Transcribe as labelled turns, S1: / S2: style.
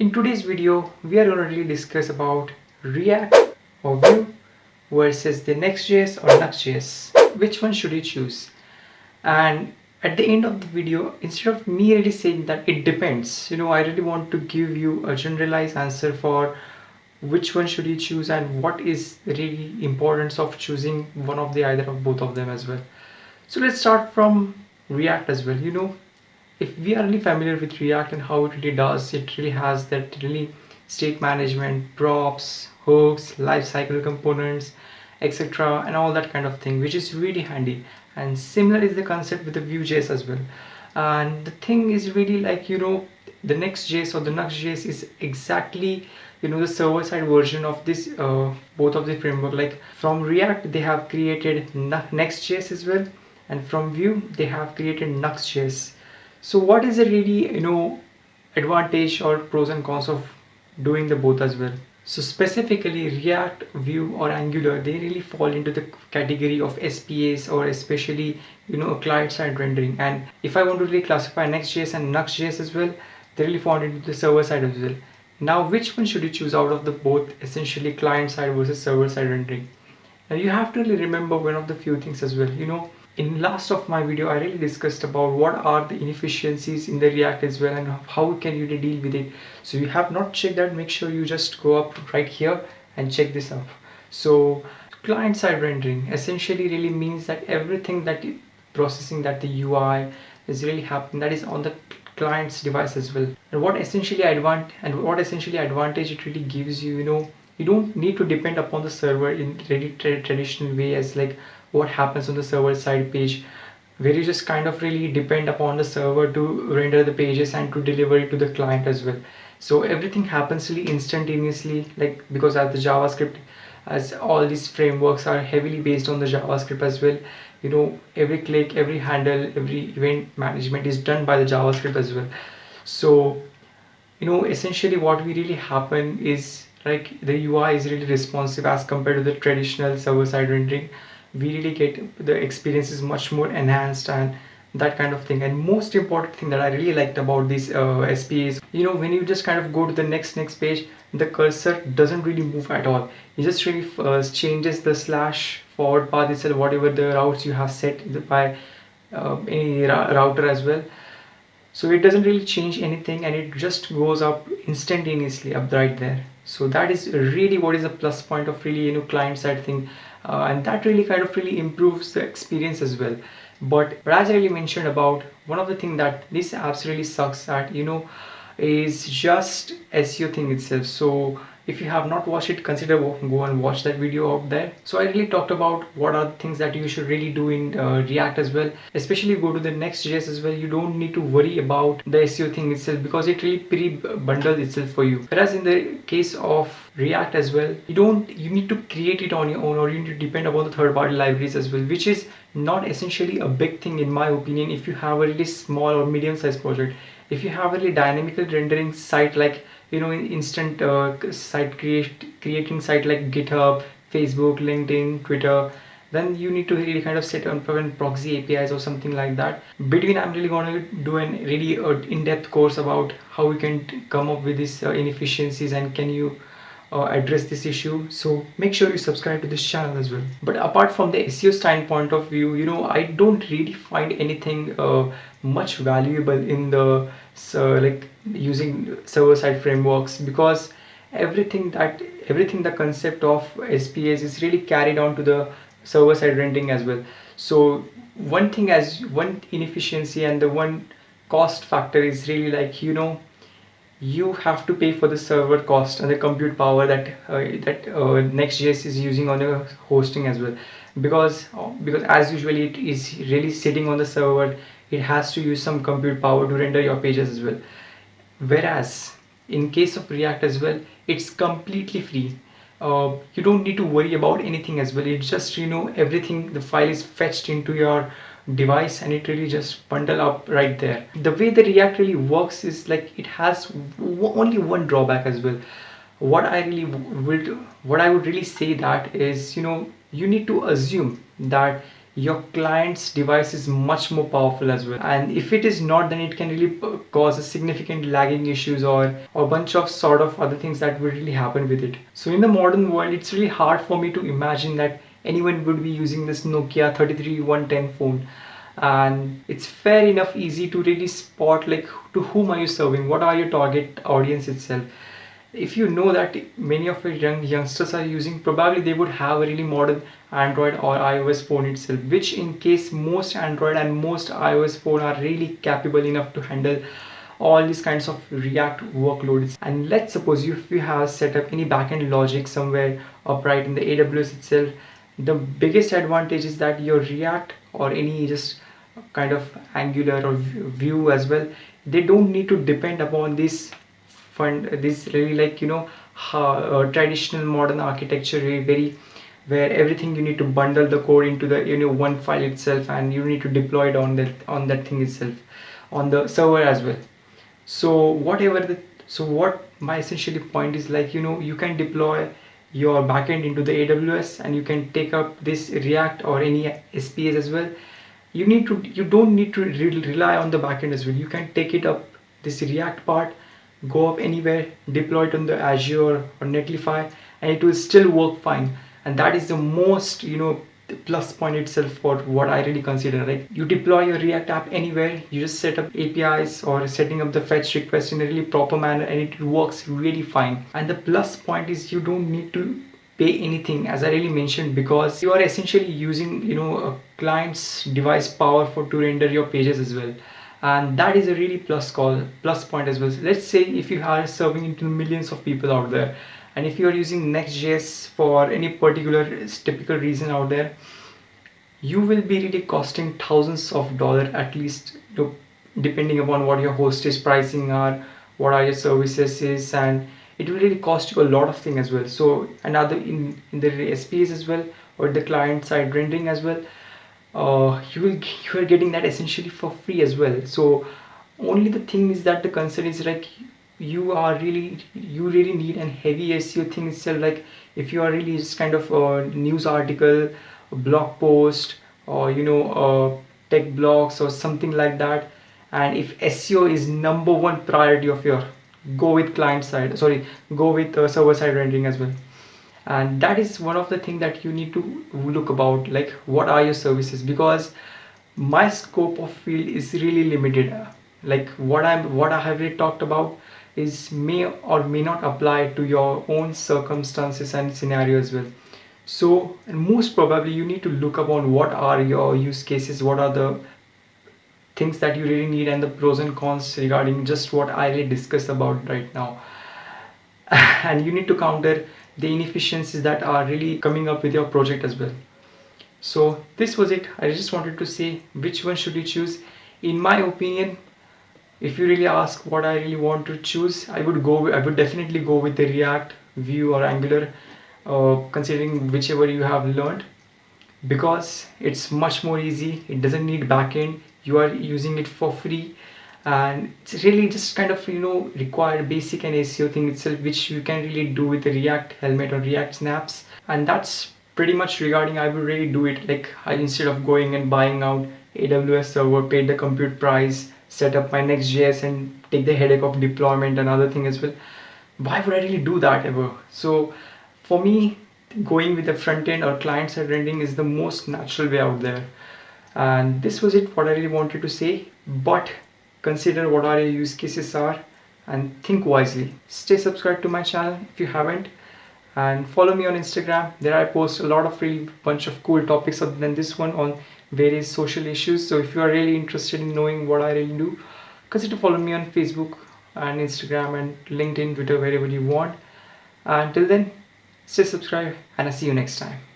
S1: In today's video, we are going to really discuss about React or Vue versus the Next.js or Nuxt.js. Which one should you choose? And at the end of the video, instead of me really saying that it depends, you know, I really want to give you a generalized answer for which one should you choose and what is really importance of choosing one of the either of both of them as well. So let's start from React as well. You know, if we are really familiar with React and how it really does, it really has that really state management, props, hooks, lifecycle components, etc. and all that kind of thing, which is really handy. And similar is the concept with the Vue.js as well. And the thing is really like, you know, the Next.js or the Nuxt.js is exactly you know the server-side version of this uh, both of the framework like from React they have created Next.js as well and from Vue they have created Nuxt.js so what is the really you know advantage or pros and cons of doing the both as well? So specifically react vue or angular they really fall into the category of spas or especially you know client side rendering. And if i want to really classify nextjs and nuxt.js as well they really fall into the server side as well. Now which one should you choose out of the both essentially client side versus server side rendering? Now you have to really remember one of the few things as well. You know in last of my video I really discussed about what are the inefficiencies in the React as well and how can you deal with it. So you have not checked that make sure you just go up right here and check this out so client side rendering essentially really means that everything that processing that the UI is really happening that is on the client's device as well. And what essentially advantage and what essentially advantage it really gives you you know you don't need to depend upon the server in really tra traditional way as like what happens on the server side page where you just kind of really depend upon the server to render the pages and to deliver it to the client as well. So everything happens really instantaneously like because as the javascript as all these frameworks are heavily based on the javascript as well you know every click every handle every event management is done by the javascript as well. So you know essentially what we really happen is like the ui is really responsive as compared to the traditional server-side rendering we really get the experience is much more enhanced and that kind of thing. And most important thing that I really liked about these uh, SPAs you know when you just kind of go to the next next page the cursor doesn't really move at all. It just really uh, changes the slash forward path itself whatever the routes you have set by uh, any router as well. So it doesn't really change anything and it just goes up instantaneously up right there. So that is really what is a plus point of really you know client side thing uh, and that really kind of really improves the experience as well. But, as I really mentioned about one of the thing that this apps really sucks at you know is just SEO thing itself. So if you have not watched it consider go and watch that video out there. So i really talked about what are the things that you should really do in uh, react as well. Especially go to the next.js as well. You don't need to worry about the seo thing itself because it really pre-bundles itself for you. Whereas in the case of react as well you don't you need to create it on your own or you need to depend upon the third-party libraries as well which is not essentially a big thing in my opinion if you have a really small or medium-sized project. If you have a really dynamical rendering site like you know instant uh, site create creating site like github facebook linkedin twitter then you need to really kind of set up proxy apis or something like that. Between i'm really going to do a really uh, in-depth course about how we can come up with these uh, inefficiencies and can you uh, address this issue. So make sure you subscribe to this channel as well. But apart from the SEO standpoint of view you know I don't really find anything uh, much valuable in the so like using server-side frameworks because everything that everything the concept of SPAs is really carried on to the server-side rendering as well. So one thing as one inefficiency and the one cost factor is really like you know you have to pay for the server cost and the compute power that uh, that uh, Next.js is using on your hosting as well. Because uh, because as usually it is really sitting on the server it has to use some compute power to render your pages as well. Whereas in case of React as well it's completely free. Uh, you don't need to worry about anything as well. It's just you know everything the file is fetched into your device and it really just bundle up right there. The way the react really works is like it has only one drawback as well. What i really would what i would really say that is you know you need to assume that your client's device is much more powerful as well. And if it is not then it can really cause a significant lagging issues or a bunch of sort of other things that would really happen with it. So in the modern world it's really hard for me to imagine that anyone would be using this Nokia 33110 phone. And it's fair enough easy to really spot like to whom are you serving? What are your target audience itself if you know that many of your young youngsters are using probably they would have a really modern android or ios phone itself which in case most android and most ios phone are really capable enough to handle all these kinds of react workloads. And let's suppose you if you have set up any backend logic somewhere upright in the aws itself the biggest advantage is that your react or any just kind of angular or vue as well they don't need to depend upon this fund this really like you know how, uh, traditional modern architecture very where everything you need to bundle the code into the you know one file itself and you need to deploy it on that on that thing itself on the server as well. So whatever the so what my essentially point is like you know you can deploy your backend into the AWS and you can take up this React or any SPAs as well. You need to you don't need to re rely on the backend as well. You can take it up this react part go up anywhere deploy it on the azure or netlify and it will still work fine. And that is the most you know plus point itself for what I really consider Like you deploy your react app anywhere you just set up APIs or setting up the fetch request in a really proper manner and it works really fine. And the plus point is you don't need to pay anything as I really mentioned because you are essentially using you know a client's device power for to render your pages as well and that is a really plus call plus point as well. So let's say if you are serving into millions of people out there and if you are using next.js for any particular typical reason out there you will be really costing thousands of dollars at least depending upon what your hostage pricing are what are your services is and it will really cost you a lot of things as well. So another in, in the SPAs as well or the client side rendering as well uh, you will you are getting that essentially for free as well. So only the thing is that the concern is like you are really you really need an heavy SEO thing itself. Like if you are really just kind of a news article a blog post or you know uh, tech blogs or something like that and if SEO is number one priority of your go with client side sorry go with uh, server side rendering as well and that is one of the things that you need to look about like what are your services? Because my scope of field is really limited. Like what i'm what i have really talked about is may or may not apply to your own circumstances and scenario as well. So most probably you need to look upon what are your use cases what are the things that you really need and the pros and cons regarding just what I really discussed about right now. And you need to counter the inefficiencies that are really coming up with your project as well. So this was it. I just wanted to say which one should you choose. In my opinion if you really ask what I really want to choose I would go I would definitely go with the React Vue or Angular uh, considering whichever you have learned because it's much more easy. It doesn't need backend. You are using it for free and it's really just kind of you know required basic and SEO thing itself which you can really do with react helmet or react snaps. And that's pretty much regarding I would really do it like I, instead of going and buying out AWS server paid the compute price set up my next.js and take the headache of deployment and other thing as well. Why would I really do that ever? So for me going with the front end or client side rendering is the most natural way out there. And this was it what I really wanted to say. But consider what are your use cases are and think wisely. Stay subscribed to my channel if you haven't. And follow me on Instagram. There I post a lot of really bunch of cool topics other than this one on various social issues. So if you are really interested in knowing what I really do consider follow me on Facebook and Instagram and LinkedIn Twitter wherever you want. Until then stay subscribed and I'll see you next time